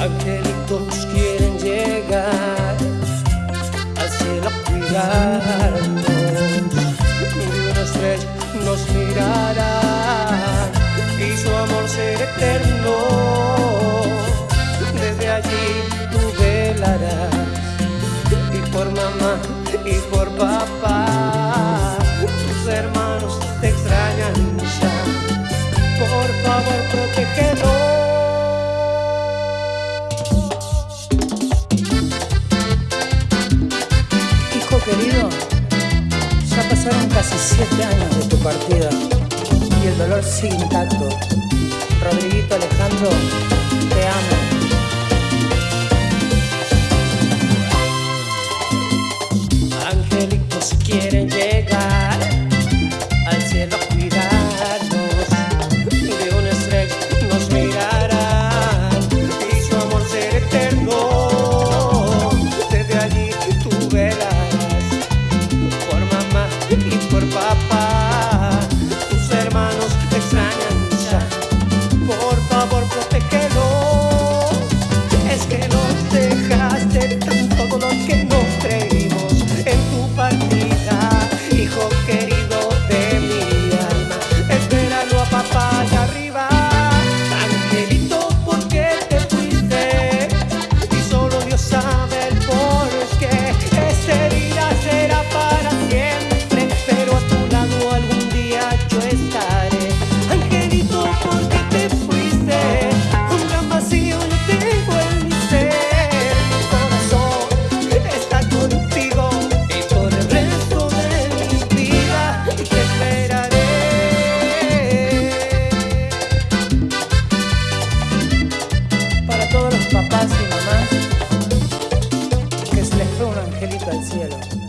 angelitos quieren llegar al cielo a cuidarnos. Y una estrella nos mirará y su amor será eterno. Desde allí tú velarás y por mamá y por papá. Pasaron casi siete años de tu partida y el dolor sigue intacto. cielo.